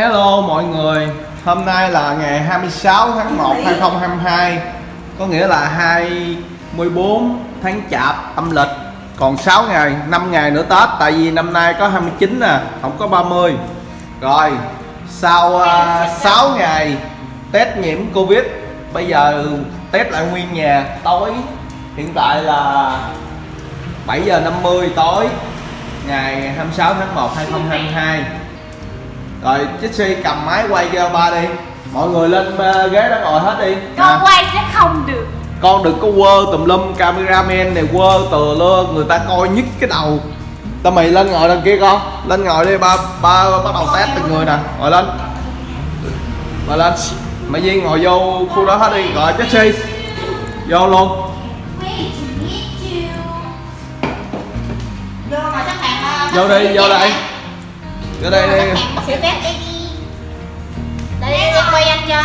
Hello mọi người. Hôm nay là ngày 26 tháng 1 2022 Có nghĩa là 24 tháng chạp âm lịch. Còn 6 ngày, 5 ngày nữa Tết Tại vì năm nay có 29 nè, không có 30 Rồi, sau uh, 6 ngày test nhiễm Covid Bây giờ test lại nguyên nhà tối. Hiện tại là 7 giờ 50 tối Ngày 26 tháng 1 2022 Rồi Jesse cầm máy quay cho ba đi. Mọi người lên ờ, ghế đó ngồi hết đi. Con Nè, quay sẽ không được. Con đừng có quơ tùm lum cameraman này quơ tờ lơ Người ta coi nhức cái đầu. Tao mày lên ngồi đằng kia con. Lên ngồi đi ba ba bắt đầu test từng người nè. Ngồi lên. Ngồi lên. Mày Duyên ngồi vô khu đó hết đi. Rồi Jesse Vô luôn. Vô đi, vô đây Vô đây đi bác sĩ test đây đi. Đây đi em quay anh cho.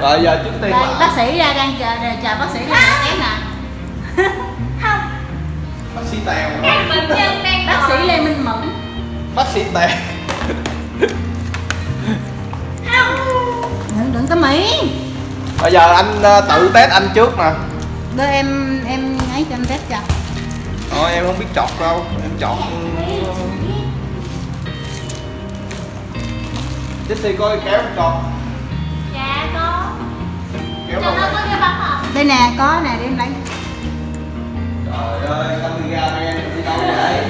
Rồi giờ trước tiên đây bác sĩ ra đang chờ chờ bác sĩ ra test nè. Bác sĩ Tèo bác sĩ lê minh mẫn. Bác sĩ Tèo. Đừng đừng có mỹ Bây giờ anh ờ, tự test anh trước nè. Đưa em em ấy cho anh test cho. Thôi em không biết chọt đâu. Em chọt Jesse coi kéo em chọt Dạ có. Kéo Cho đâu nó có cái bắp không? đây nè có nè để em lấy. Trời ơi, cameraman đi đâu vậy?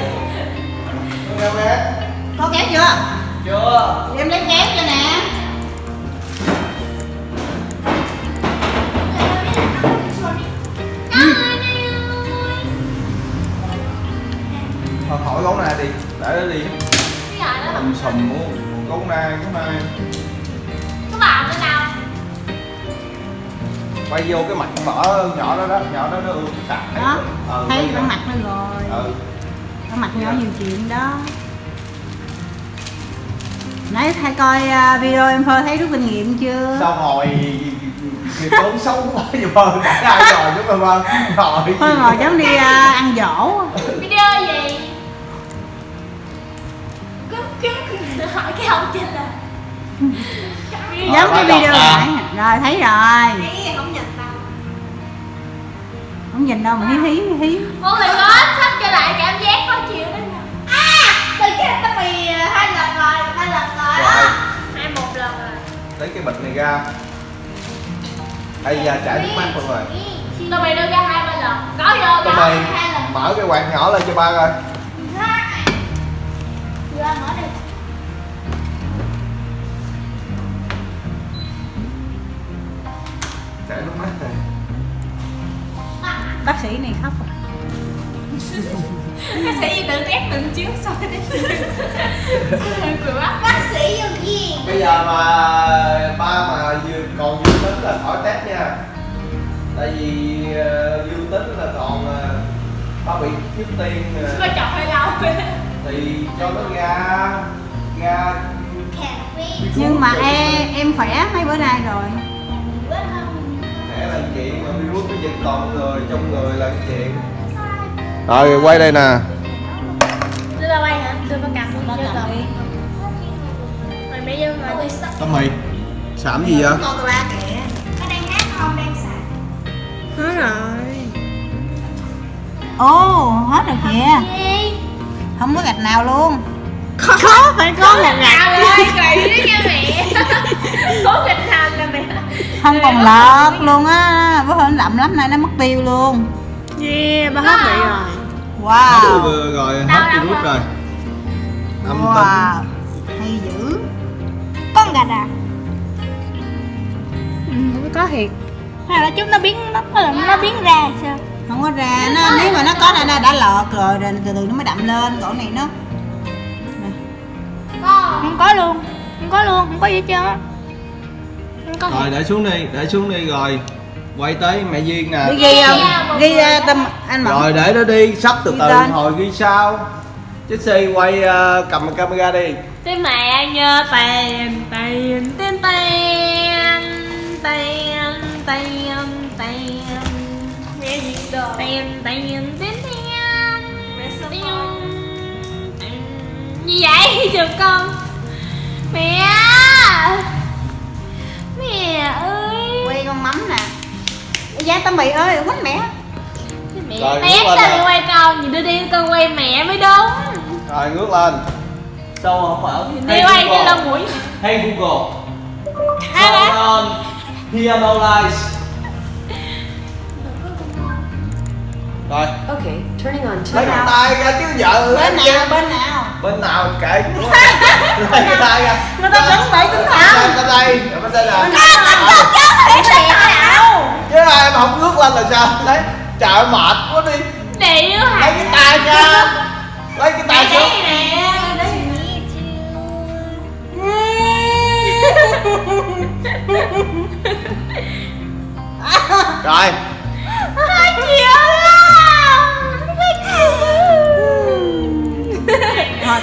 Cameraman có kéo chưa? Chưa. Để em lấy kéo cho nè. Thôi khỏi gấu này đi Để nó đi. Cái gọi đó? Sùm sùm Gấu này, gấu này Có vào nữa đâu Quay vô cái mặt mở nhỏ đó đó Nhỏ đó nó ương sạc đó Ờ, thấy cái mặt nó rồi. Ừ. Cái mặt nhỏ nhiều chuyện đó. Nãy thay coi à, video em phơi thấy rút kinh nghiệm chưa? Sao ngồi thì tốn xấu quá vậy vâng đã ai rồi chúng ta vâng ngồi ngồi giống đi à, ăn dỗ. Video gì? Hỏi cái ông trên là giống cái bắt đầu video à. nãy rồi thấy rồi. Không nhìn đâu không nhìn đâu mà hí hí hí Mọi người có sắp trở lại cảm giác khó chịu đó À! Từ cái tao mì hai lần rồi, hai lần rồi. Rồi. Hai một lần rồi. Lấy cái bịch này ra. Hay giờ chảy nước mắt luôn rồi. Tụi mày đưa ra hai ba lần. Có vô tụi mày hai lần. mở cái quạt nhỏ lên cho ba coi. Đưa mở đi bác sĩ này khóc Bác sĩ tự test từng chiếu xong rồi Cười quá. Bác sĩ vô gì? bây giờ mà ba mà vừa còn dương tính là khỏi test nha. Tại vì ờ, dương tính là còn ờ, ba bị trước tiên ờ, Coi chọc hơi lâu thì cho nó ra ra. Nhưng mà em em khỏe mấy bữa nay rồi Thẻ là chuyện mà virus nó dịch toàn người trong người là cái chuyện rồi quay đây nè. Đưa ra quay hả? Đưa vào cầm chưa cầm đi. Mày bây giờ mà đi tao mày sảm gì vậy? Con ba kìa. Có đang hát không? Đang sạc hết rồi. Ồ hết rồi kìa. Không có gạch nào luôn Có, phải có một gạo lên Kỳ đó nha mẹ Cố nghịch hành nè mẹ. Không còn lợt luôn á. Bữa hôm đậm lắm nay nó mất tiêu luôn. Yeah, ba hết bị rồi. Wow. Rồi, rồi hết virus rồi? âm wow. hay dữ. Con gà à? Ừ, có thiệt. Hay là chúng nó biến, nó, nó, nó biến ra sao? không có ra. Nó nếu mà nó có là nó đã lọt rồi rồi từ từ nó mới đậm lên. Cổ này nó Không có luôn Không có luôn, không có gì hết trơn á Không có rồi để xuống đi để xuống đi rồi quay tới mẹ duyên nè đi ghi không ghi uh, tâm anh mộng rồi để nó đi sắp từ Ghi từ tên. hồi ghi sao Jesse quay ờ, cầm camera đi Thế mẹ nhớ tiền, tiền, tiền, tiền Tiền, tiền, tiền Mẹ gì đồ Tiền, tiền, tiền, tiền Mẹ sao Như vậy trường con Mẹ! Mẹ ơi! Quay con mắm nè. Giá tao mì ơi quánh mẹ. Mẹ Rồi, lên sao đi quay con Nhìn đưa đi con quay mẹ mới đúng. Rồi ngước lên. Đâu không phải Đi quay cái lông mũi. Hey Google. Hai Turn on piano lights Rồi. Okay, turning on turn cái out. tay ra chứ vợ bên nào bên nào Bên nào kệ Lấy cái tay ra người ta chuẩn bị tinh thần Bên đây. Bên đây nào? Chứ ai em không ngước lên là sao? Lấy trời mệt quá đi. Lấy cái tay ra Lấy cái tay xuống. Rồi. Hai triệu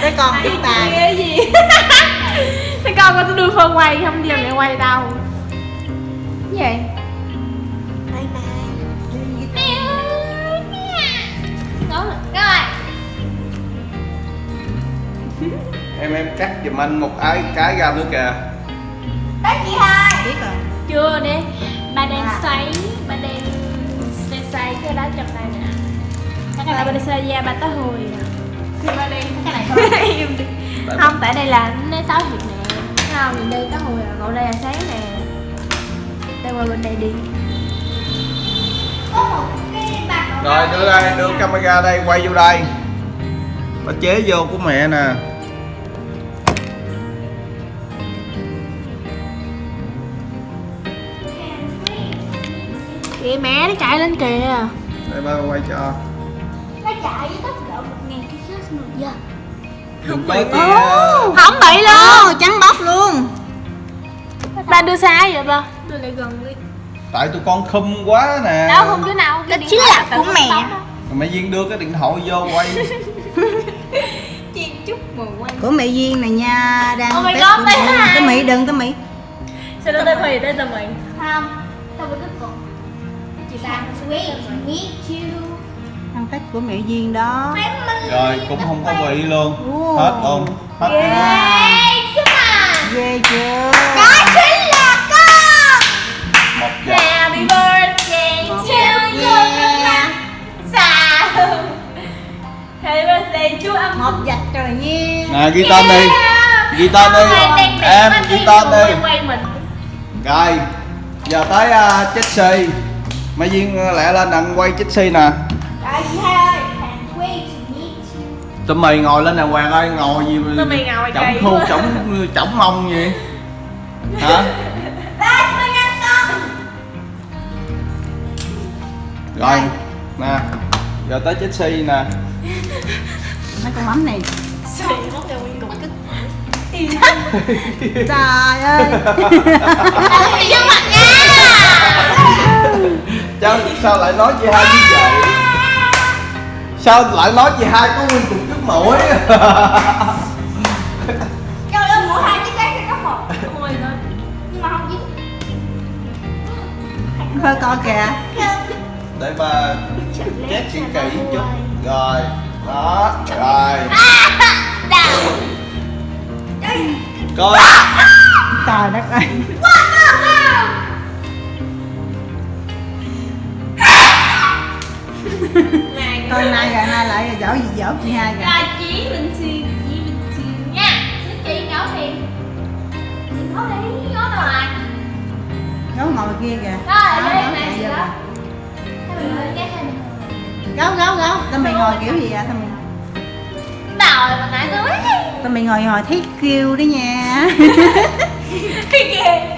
tới con Hai chúng ta. triệu gì? Thế con có đưa phân quay không giờ lại quay đâu. Cái gì? Đó rồi Rồi Em em cắt giùm anh một cái cái ra nữa kìa. Biết rồi. Chưa đi. Ba đang xoáy Ba đang xoay xoay cái đó trong đây nè. Cái này ba đang xoay da ba tới hồi nè Im đi Không tại đây là nó tối thiệt nè Thấy không nhìn đây tới hồi Ngồi đây là sáng nè. Đây qua bên đây đi. Rồi đưa đây đưa camera đây quay vô đây. Bà chế vô của mẹ nè. Kìa mẹ nó chạy lên kìa. Đây ba quay cho. Nó chạy với tốc Đừng tới kia Không bị luôn. Trắng bóc luôn. Ba đưa xa vậy ba Đưa lại gần đi. Tại tụi con khum quá nè. Đâu không chỗ nào Cái chính là của mẹ. Rồi Mẹ Duyên đưa cái điện thoại vô quay. Chiên chút mà quay. Của mẹ duyên này nha đang Oh my God, của bé mẹ. hai. cái mỹ đừng cái mỹ. Sao nó tên mày tên tao mày Không, tao với cái cục. Chị ta sweet meet you đang test của mẹ duyên đó. Rồi cũng không có bị luôn. Ồ. Hết luôn. Hết luôn. Hey, xin à ghê chưa? Đó chính là con. Một giờ Happy birthday to you Yeah. Sao Happy birthday chú âm một dạch rồi nha Nè ghi tên đi. Ghi tên đi. Em ghi tên đi. Rồi Giờ tới uh, Chelsea Mẹ Duyên uh, lẹ lên đặng quay Chelsea nè Rồi chị hai ơi, can't wait to meet you Tụi mày ngồi lên đàng hoàng ơi Ngồi gì Tụi mày ngồi Chổng khu chổng chổng mông gì? Hả? Rồi Nè Giờ tới Chelsea nè. Mấy con mắm này. Xì mất cho nguyên cục. Kích trời ơi. Vô mặt nha. Sao, sao lại nói chị hai như vậy Sao lại nói chị hai có nguyên cục trước mũi? Cho lên mỗi hai chiếc sẽ có một. Ôi thôi. Nhưng mà không dính. Coi kìa. Để ba chép chuyện kỹ chút. Rồi Đó Rồi. Coi. Trời đất ơi Con nay rồi nay lại dỗ gì dỗ chị hai rồi Là chỉ bình xì Chỉ bình xì nha. Chứ chị ngấu thì Ngấu đi Ngấu đâu à? Gấu ngồi kia kìa. Đó, đây gấu này gì đó. Kìa. Gấu gấu gấu. Tao mày ngồi kiểu gì vậy? Tao mày Đòi mà nãy tôi tao mày ngồi ngồi thấy kêu đó nha. Cái kìa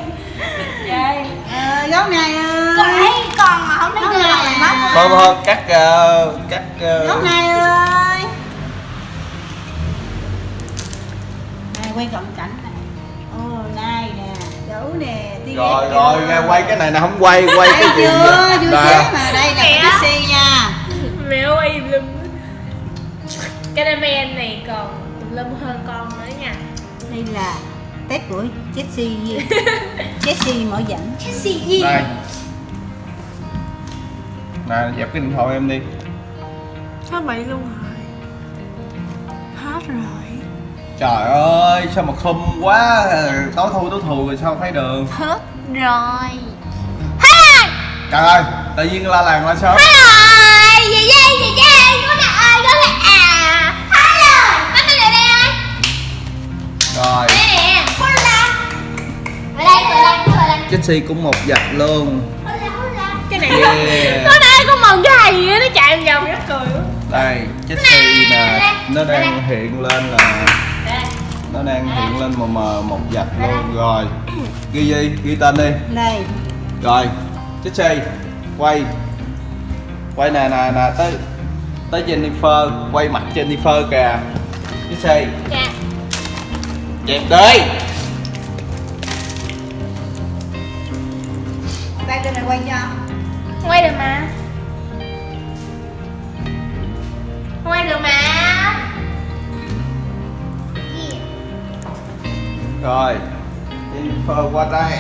Trời. Ờ, gấu này ơi thấy con Thôi thôi cắt uh, Cắt uh, gấu này ơi. Này quay cận cảnh này ô này nè gấu nè tí Rồi rồi chưa? ra quay cái này nè không quay Quay cái gì chưa? xế mà đây là cái Pixie nha. Mẹ quay lùm Cái đam men này còn lum hơn con nữa nha. Đây là test của Jessie Jessie mở dẫn. Jessie Đây Nè dẹp cái điện thoại em đi. Hết bị luôn rồi Hết rồi. Trời ơi, sao mà khum quá. Tối thui tối thù rồi sao thấy đường Hết rồi. Hết Trời ơi, tự nhiên la làng la sớm rồi Về về về về Có nè ơi có nè à Hết rồi. Bắt cái này đây ơi Rồi, Đây nè Ở đây ở đây ở đây. Jessie cũng một giặt luôn Cái này. Yeah. Có đây có mần cái gì á Nó chạy vòng vòng nó cười. Quá Đây, Jessie nè Nó đang hiện lên là Nó đang hiện lên mờ mờ một giặt luôn. Rồi, ghi gì? Ghi tên đi. Đây Rồi, Jessie Quay. Quay nè nè nè tới Tới Jennifer Quay mặt Jennifer kìa. Jessie Dạ. Dẹp đi. Tay trên này quay cho Quay được mà. Quay được mà. Rồi. Jennifer qua đây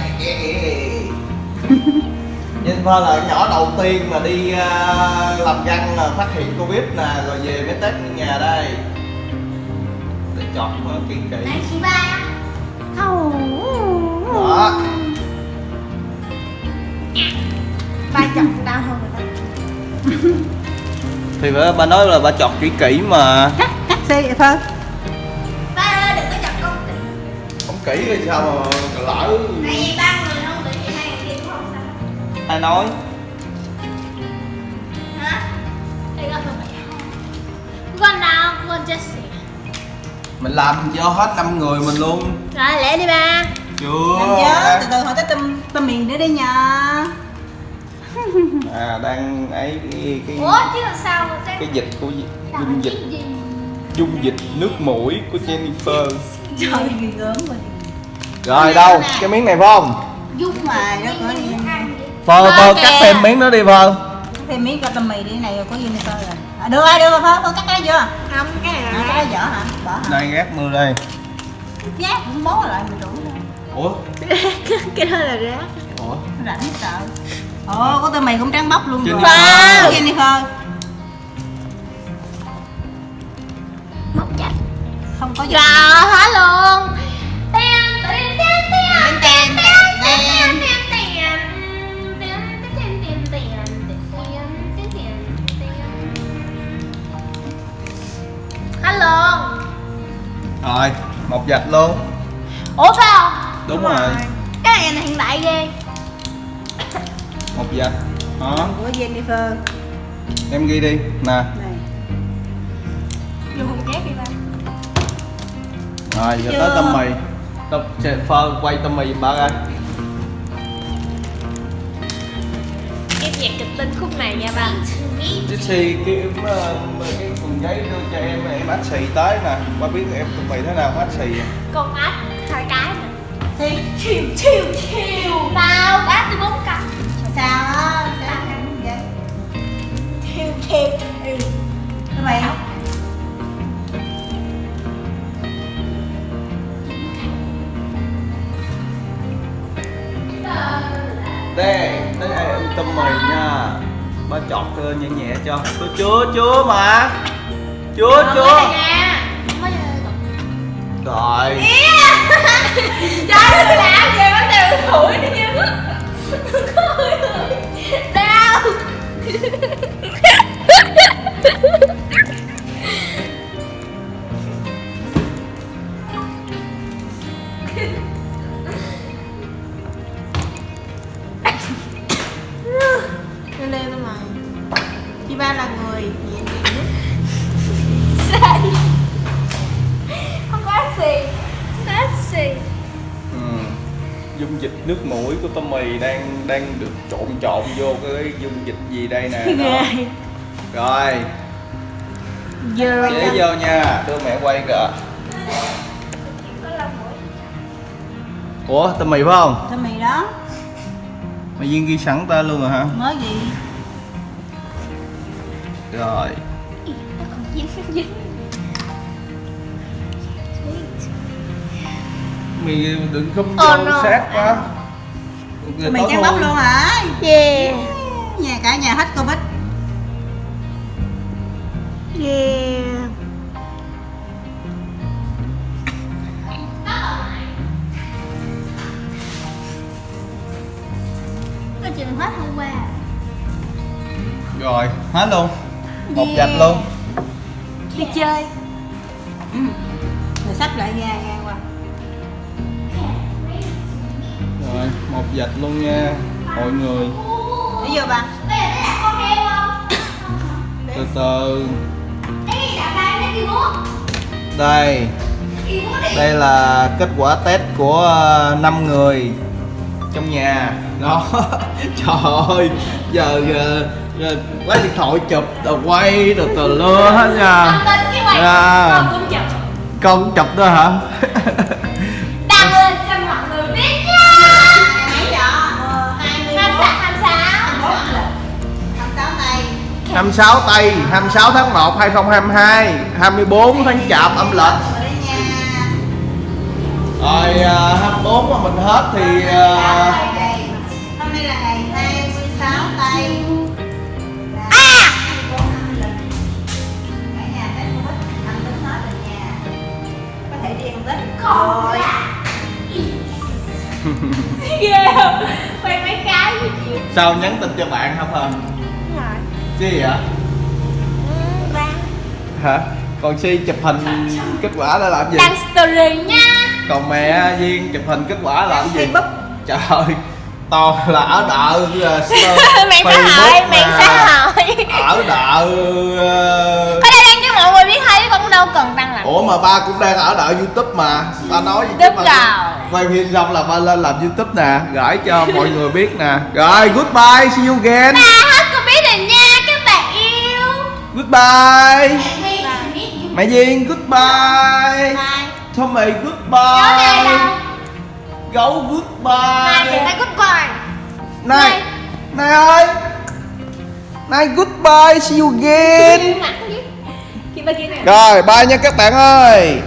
Jennifer là nhỏ đầu tiên mà đi à, làm răng là phát hiện Covid nè Rồi về mới test ở nhà đây. Để chọt nó kỹ kỹ. Này chị ba. Đó Ba chồng đau hơn rồi đó Thì bà, bà nói là bà chọt kỹ kỹ mà. Cắt cắt xe vậy thôi. Ba đừng có chọc con kỹ Không kỹ thì sao mà lỡ? Tại vì ba người không bị thì hai người kia cũng không sao. Ai nói? Hả? Con Con nào con Jessie Mình làm cho hết 5 người mình luôn. Rồi lẹ đi ba. Chưa. Làm chớ từ từ hỏi tới tâm tâm miền nữa đi nha À đang ấy cái, cái, Ủa chứ làm sao mà cái dịch của dung dịch. dung dịch nước mũi của Jennifer. trời gớm rồi Rồi đâu, cái miếng này phải không? giúp mà nó có đi Phơ, Phơ phơ cắt thêm miếng đó đi Phơ. Thêm miếng cho tâm mì đi này có gì nữa thôi rồi. À, được rồi được rồi thôi con cắt cái chưa? Không cái này là cái dở hả? Bỏ hả? Đây gác mưa đây. Nhát cũng bó lại mình đủ rồi Ủa? Cái đó là rác. Ủa? nó rảnh sợ Ồ, có tên mày cũng trắng bóc luôn Chính rồi. Không? Jennifer Móc chạch Không có gì. Rồi, hết luôn. Tiền, tiền, tiền, tiền, tiền, tiền, tiền, tiền Rồi, một vạch luôn. Ủa phải không? Đúng, Đúng rồi. rồi. Cái này là hiện đại ghê. Một dạch Đó, của Jennifer em ghi đi. Nè, này. Dùng hùng chép đi ba. Rồi giờ Chưa. tới tâm mì Tâm, Phơ quay tâm mì ba coi. Em nhạc kịch tính khúc này nha ba. Jessie cái, ờ, cái cuộn giấy đưa cho em em ách xì tới nè. Ba biết em tâm mì thế nào ách xì? Con ếch hai cái nè. Thì Chiều chiều chiều chọt nhẹ nhẹ cho. Tôi chúa chúa mà. Chúa Còn chúa. Rồi. Trời ơi làm gì mà đều thủi đi chứ cái dung dịch gì đây nè đó. Rồi, Giờ để vô nha, đưa mẹ quay kìa. Ủa, tâm mì phải không? tâm mì đó. Mày Duyên ghi sẵn tên luôn rồi hả? mới gì? Rồi. Mày đừng không Oh vô no. sát quá. Mì trắng bóc luôn hả? Yeah nha cả nhà hết covid. Yeah. cái chuyện hết hôm qua rồi hết luôn. Một yeah. dạch luôn. Đi chơi. Rồi sắp lại ra nghe qua. Rồi một dạch luôn nha mọi người để vô ba Đây là cái con heo không? từ từ. Đây. Đây là kết quả test của 5 người trong nhà. Đó. Trời ơi giờ ờ, ờ, lấy điện thoại chụp rồi quay rồi từ lưa hết nha. À. con cũng chậm con cũng chụp nữa hả 26 tây 26 tháng 1 2022 24 tháng chạp âm lịch. Rồi đấy nha rồi à, 24 mà mình hết thì hôm nay là ngày 26 tây À rồi ghê không? Quay mấy cái sao nhắn tin cho bạn không hả gì vậy? Ba hả? Còn si chụp hình kết quả là làm gì? Đăng story nha. Còn mẹ duyên chụp hình kết quả là làm gì? Facebook. Trời ơi to là ở đợ mạng xã hội mạng xã hội ở đợ có đây đăng cho mọi người biết thấy con đâu cần đăng làm ủa mà ba cũng đang ở đợ youtube mà. Ba nói gì chứ Youtube ba rồi. quay phim xong là ba lên làm youtube nè gửi cho mọi người biết nè. Rồi goodbye see you again. Ba hết con biết rồi nha các bạn yêu goodbye. Mẹ duyên goodbye. Bye. Tommy goodbye. này gấu goodbye. Phải goodbye. Này này ơi. Này goodbye see you again. Này rồi bye nha các bạn ơi